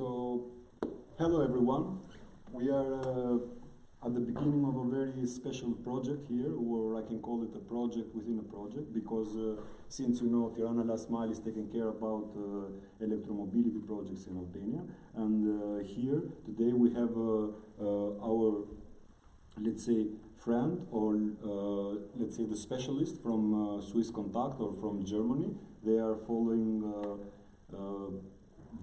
So, hello everyone. We are uh, at the beginning of a very special project here, or I can call it a project within a project, because uh, since you know Tirana Last Mile is taking care about uh, electromobility projects in Albania, and uh, here today we have uh, uh, our, let's say, friend or let's say the specialist from Swisscontact or from Germany. They are following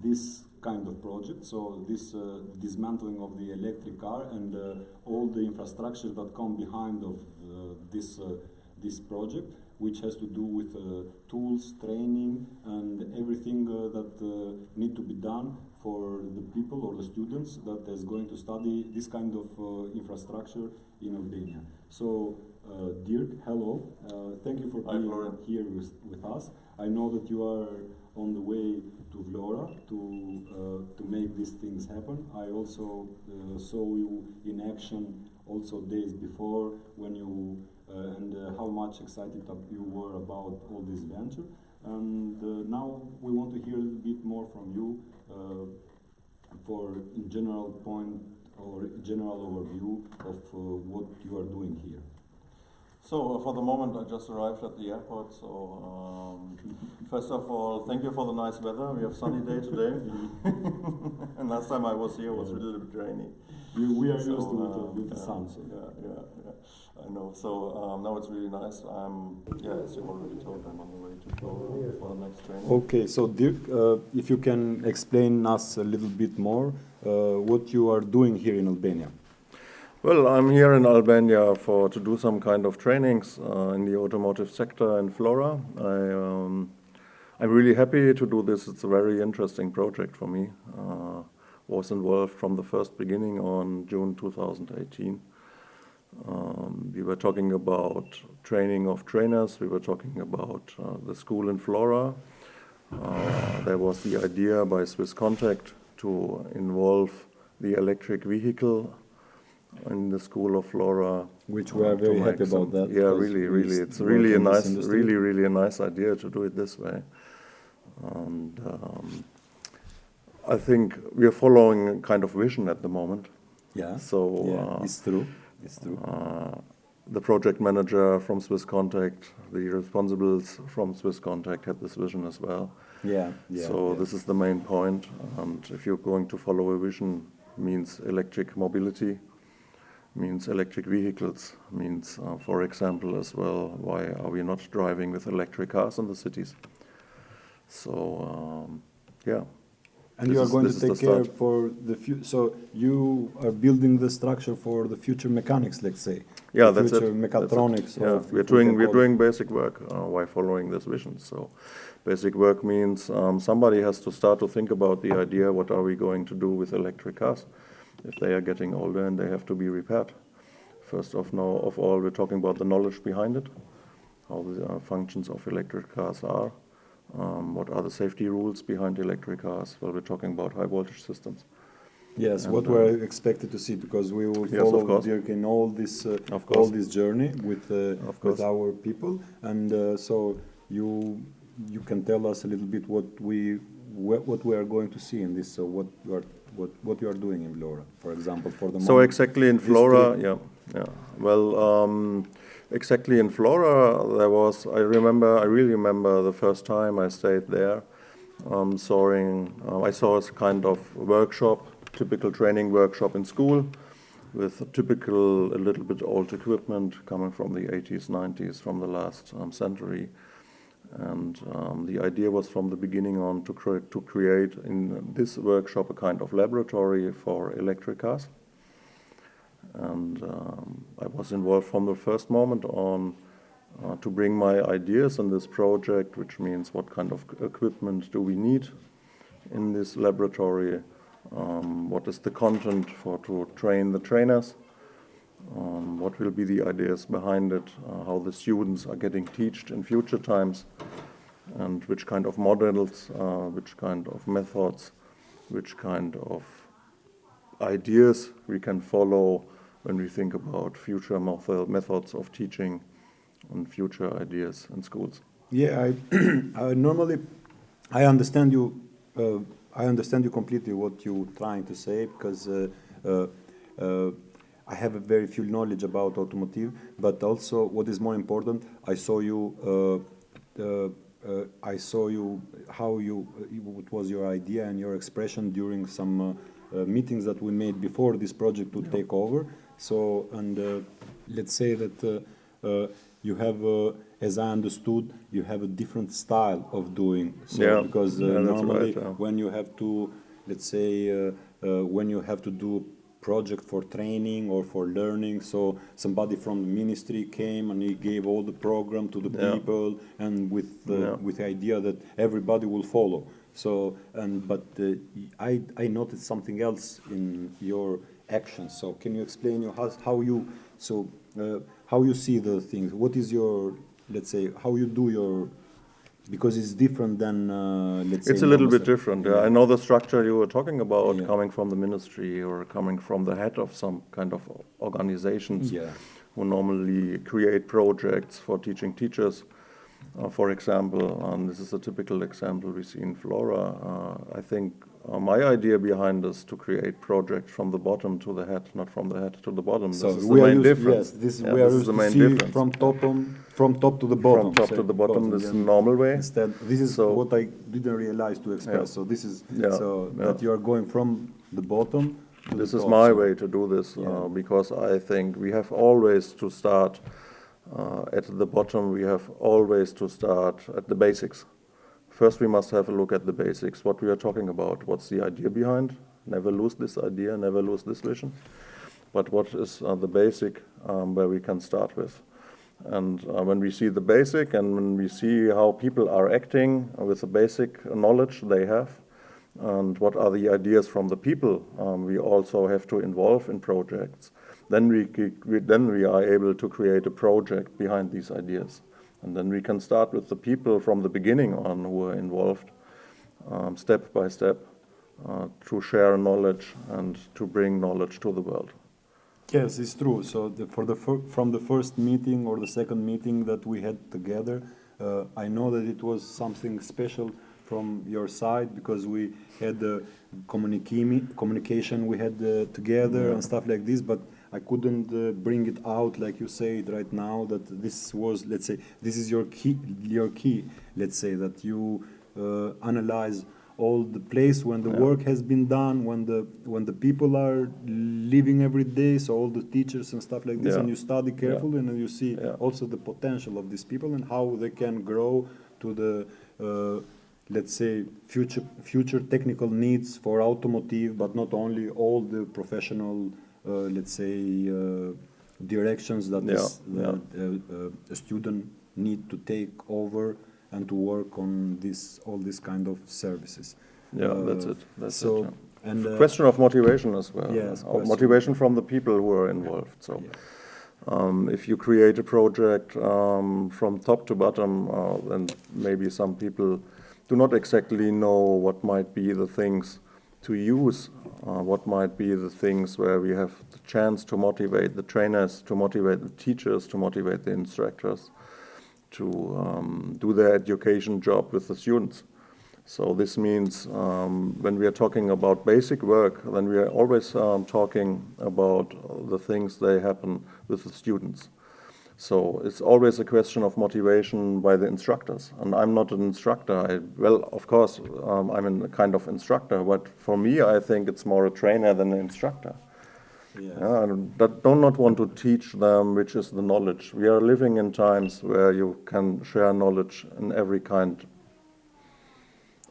this kind of project. So this uh, dismantling of the electric car and uh, all the infrastructure that come behind of uh, this uh, this project, which has to do with uh, tools, training, and everything uh, that uh, need to be done for the people or the students that is going to study this kind of uh, infrastructure in Albania. So, uh, Dirk, hello. Uh, thank you for Hi, being Florian. here with, with us. I know that you are on the way to Vlora to uh, to make these things happen. I also uh, saw you in action also days before when you and uh, how much excited you were about all this venture. And uh, now we want to hear a little bit more from you uh, for in general point or general overview of uh, what you are doing here. So uh, for the moment, I just arrived at the airport. So um, first of all, thank you for the nice weather. We have sunny day today, and last time I was here was a little bit rainy. We, we are So, used to uh, with the yeah, sun. So. Yeah, yeah, yeah. I know. So um, now it's really nice. I'm yeah, as you already told, I'm on the way to Vlora for the next training. Okay, so Dirk, uh, if you can explain us a little bit more uh, what you are doing here in Albania. Well, I'm here in Albania for to do some kind of trainings uh, in the automotive sector in Vlora. I, um, I'm really happy to do this. It's a very interesting project for me. Uh, was involved from the first beginning on June 2018. Um, we were talking about training of trainers. We were talking about uh, the school in Vlora. Uh, there was the idea by Swisscontact to involve the electric vehicle in the school of Vlora. Which we are uh, very happy about that, Yeah, really, really, it's really a nice, industry. really, really a nice idea to do it this way. And um, I think we are following a kind of vision at the moment. Yeah, So yeah, uh, it's true. It's true. uh, the project manager from Swisscontact, the responsibles from Swisscontact had this vision as well. Yeah, yeah. so yeah. this is the main point. And if you're going to follow a vision, means electric mobility, means electric vehicles, means, uh, for example, as well, why are we not driving with electric cars in the cities? So um, yeah. And This you are is- going to take care for the future. So you are building the structure for the future mechanics, let's say. Yeah, the that's future it. That's it. mechatronics. Yeah, we're doing we're doing basic work uh, while following this vision. So, basic work means um, somebody has to start to think about the idea: what are we going to do with electric cars if they are getting older and they have to be repaired? First of now of all, we're talking about the knowledge behind it, how the uh, functions of electric cars are, um, what are the safety rules behind electric cars. Well, we're talking about high voltage systems. Yes, And, what uh, we're expected to see because we will Yes, follow. Dirk in all this uh, Of all this journey with uh, Of with our people, and uh, so you you can tell us a little bit what we wh- what we are going to see in this. So what you are what what you are doing in Vlora, for example, for the So moment. exactly in Vlora, yeah, yeah. Well, um, exactly in Vlora, there was. I remember. I really remember the first time I stayed there. Um, soaring, uh, I saw a kind of workshop, typical training workshop in school, with typical a little bit old equipment coming from the 80s, 90s, from the last um, century. And um, the idea was from the beginning on to, cre- to create in this workshop a kind of laboratory for electric cars. And um, I was involved from the first moment on uh, to bring my ideas in this project, which means what kind of equipment do we need in this laboratory, um, what is the content for to train the trainers, um, what will be the ideas behind it, uh, how the students are getting taught in future times, and which kind of models, uh, which kind of methods, which kind of ideas we can follow when we think about future methods of teaching and future ideas in schools. Yeah, I, I normally I understand you uh, I understand you completely what you're trying to say because uh, uh, uh, I have a very few knowledge about automotive, but also what is more important, I saw you. Uh, uh, uh, I saw you how you what was your idea and your expression during some meetings that we made before this project to yeah. take over. So and let's say that you have as I understood, you have a different style of doing. So yeah. because uh, yeah, normally right, yeah. when you have to, let's say, uh, uh, when you have to do project for training or for learning, so somebody from the ministry came and he gave all the program to the people, and with with the idea that everybody will follow. So and but uh, I I noticed something else in your actions. So can you explain you how how you so uh, how you see the things? What is your let's say how you do your because it's different than uh, let's say it's a little bit different yeah. yeah. i know the structure you were talking about yeah. coming from the ministry or coming from the head of some kind of organizations yeah. who normally create projects for teaching teachers uh, for example this is a typical example we see in Vlora uh, i think uh, my idea behind is to create projects from the bottom to the head, not from the head to the bottom. So this is the main used, difference. Yes, this is, yeah, is the main difference. From top on, from top to the bottom. From top to the bottom, this is normal way. Instead, this is so, what I didn't realize to express. Yeah. So this is yeah, so that you are going from the bottom. this the is my way to do this uh, because I think we have always to start uh, at the bottom. We have always to start at the basics. First, we must have a look at the basics, what we are talking about. What's the idea behind? Never lose this idea, never lose this vision. But what is uh, the basic um, where we can start with? And uh, when we see the basic and when we see how people are acting with the basic knowledge they have, and what are the ideas from the people um, we also have to involve in projects, then we, we, then we are able to create a project behind these ideas. And then we can start with the people from the beginning on who are involved, um, step by step, uh, to share knowledge and to bring knowledge to the world. Yes, it's true. So the, for the from the first meeting or the second meeting that we had together, uh, I know that it was something special from your side because we had the communication we had uh, together yeah. and stuff like this. But I couldn't uh, bring it out like you say it right now that this was let's say this is your key your key let's say that you uh, analyze all the place when the yeah. work has been done when the when the people are living every day so all the teachers and stuff like this yeah. and you study carefully yeah. and you see also the potential of these people and how they can grow to the uh, let's say future future technical needs for automotive but not only all the professional let's say, uh, directions that yeah, this, yeah. Uh, a student need to take over and to work on this all these kind of services. Yeah, that's it. That's so, it. Yeah. And question of motivation as well. Yes, motivation from the people who are involved. So. Um, if you create a project um, from top to bottom, uh, then maybe some people do not exactly know what might be the things to use uh, what might be the things where we have the chance to motivate the trainers, to motivate the teachers, to motivate the instructors to um, do their education job with the students. So this means um, when we are talking about basic work, then we are always um, talking about the things that happen with the students. So it's always a question of motivation by the instructors. And I'm not an instructor. I, well, of course, um, I'm a kind of instructor, but for me, I think it's more a trainer than an instructor. Yeah. yeah I do not not want to teach them which is the knowledge. We are living in times where you can share knowledge in every kind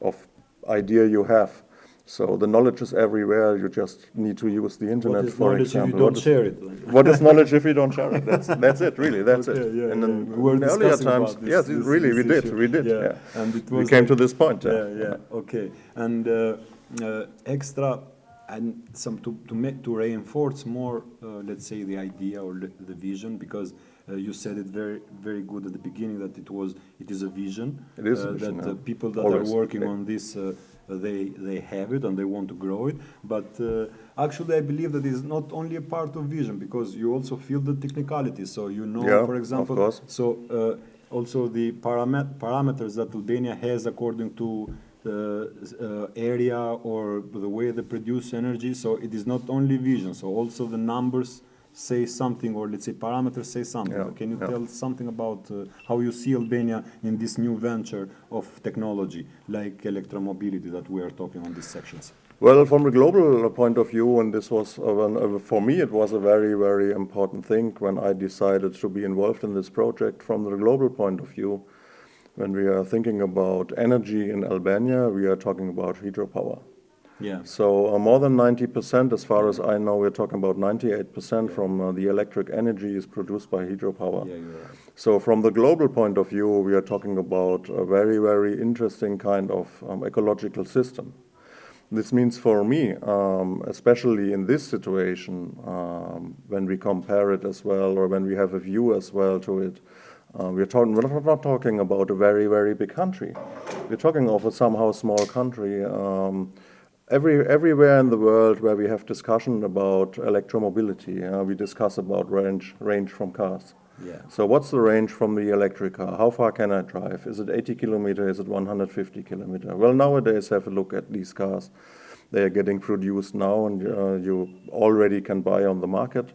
of idea you have. So the knowledge is everywhere. You just need to use the internet. What is for knowledge example. if you don't share it? what is knowledge if you don't share it? That's that's it. Really, that's okay, it. Yeah, and then yeah. in earlier times, this, yes, this, really, this we did, issue. we did. Yeah, yeah. and it we came like, to this point. Yeah, yeah, okay. And uh, uh, extra, and some to to make to reinforce more, uh, let's say the idea or the, the vision, because uh, you said it very very good at the beginning that it was it is a vision. It is uh, vision, that yeah. people that Always. are working on this uh, they they have it and they want to grow it. But uh, actually i believe that is not only a part of vision because you also feel the technicality. So you know yeah, for example so uh, also the paramet parameters that albania has according to the uh, area or the way they produce energy. So it is not only vision, so also the numbers say something, or let's say parameters say something. Yeah, Can you yeah. tell something about uh, how you see Albania in this new venture of technology, like electromobility that we are talking on these sections? Well, from a global point of view, and this was, uh, uh, for me, it was a very, very important thing when I decided to be involved in this project. From the global point of view, when we are thinking about energy in Albania, we are talking about hydropower. Yeah. So uh, more than 90%, as far as I know, we're talking about 98% from uh, the electric energy is produced by hydropower. Yeah, you're right. So from the global point of view, we are talking about a very, very interesting kind of um, ecological system. This means for me, um, especially in this situation, um, when we compare it as well, or when we have a view as well to it, uh, we're, talking, we're not, not talking about a very, very big country. We're talking of a somehow small country. Every, everywhere in the world where we have discussion about electromobility, uh, we discuss about range, range from cars. Yeah. So what's the range from the electric car? How far can I drive? Is it 80 kilometer? Is it 150 kilometer? Well, nowadays have a look at these cars. They are getting produced now, and uh, you already can buy on the market.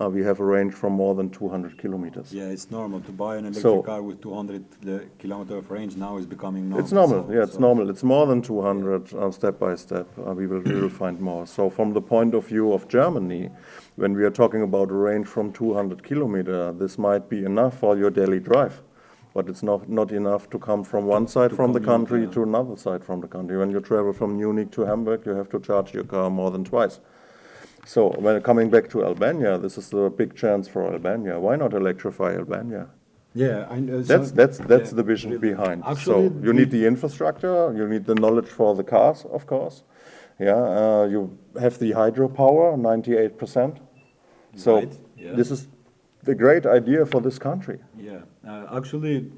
Uh, we have a range from more than 200 kilometers. Yeah, it's normal to buy an electric So- car with 200 uh, kilometer of range now is becoming normal. It's normal, So- yeah, it's so- normal. It's more than 200 uh, step by step. Uh, we, will, we will find more. So, from the point of view of Germany, when we are talking about a range from 200 kilometer, this might be enough for your daily drive. But it's not, not enough to come from one side to from the country yeah. to another side from the country. When you travel from Munich to Hamburg, you have to charge your car more than twice. So, when coming back to Albania, this is a big chance for Albania. Why not electrify Albania? Yeah, I, uh, That's so- that's that's yeah, the vision behind. Actually, so you need the infrastructure, you need the knowledge for the cars, of course. Yeah, uh, you have the hydropower, ninety-eight percent. So Right, yeah. this is the great idea for this country. Yeah, uh, actually,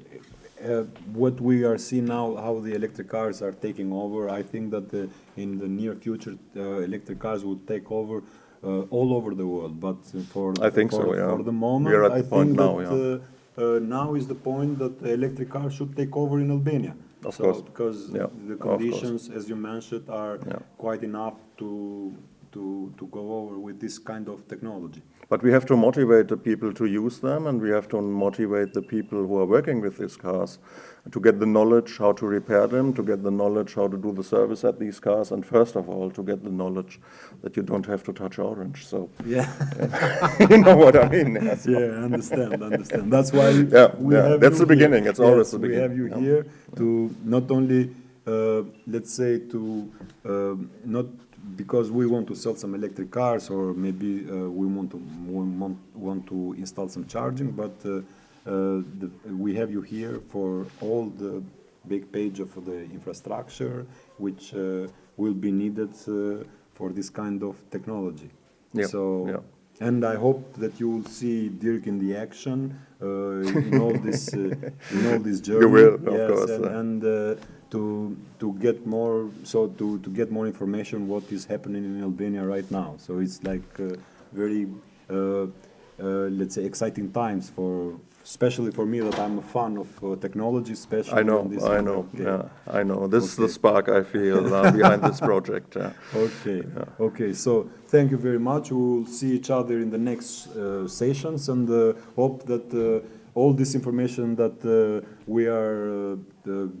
uh, what we are seeing now, how the electric cars are taking over, I think that the, in the near future, uh, electric cars will take over uh, all over the world. But uh, for I think for, so, yeah. for the moment, We are at I the point now, that yeah. uh, uh, now is the point that the electric cars should take over in Albania. Of so, course. because Yeah, the conditions, as you mentioned, are Yeah. quite enough to to to go over with this kind of technology. But we have to motivate the people to use them, and we have to motivate the people who are working with these cars to get the knowledge how to repair them, to get the knowledge how to do the service at these cars, and first of all, to get the knowledge that you don't have to touch orange. So Yeah. you know what I mean. Yeah, I understand, understand. That's why Yeah, we yeah, have that's you the beginning, here. it's always Yes, the We have you beginning, here to not only, uh, let's say, to uh, not because we want to sell some electric cars or maybe uh, we want to want, want to install some charging, but uh, uh, the, we have you here for all the big page of the infrastructure which uh, will be needed uh, for this kind of technology. So. And I hope that you will see Dirk in the action uh, in all this uh, in all this journey. You will, of yes, course, and, and uh, to to get more so to to get more information what is happening in Albania right now. So it's like uh, very uh, uh, let's say exciting times for especially for me that I'm a fan of uh, technology, especially I know, this I know, okay. yeah, I know. This is the spark I feel uh, behind this project. Yeah. Okay, okay. So thank you very much. We will see each other in the next uh, sessions and uh, hope that uh, all this information that uh, we are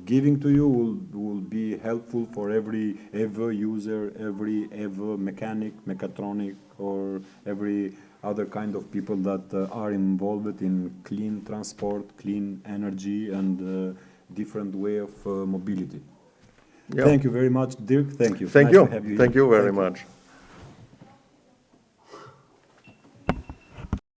giving to you will, will be helpful for every ever user, every ever mechanic, mechatronic, or every other kind of people that uh, are involved in clean transport, clean energy, and uh, different way of uh, mobility. Yeah. Thank you very much, Dirk. Thank you. Thank Nice you. you Thank you very Thank much.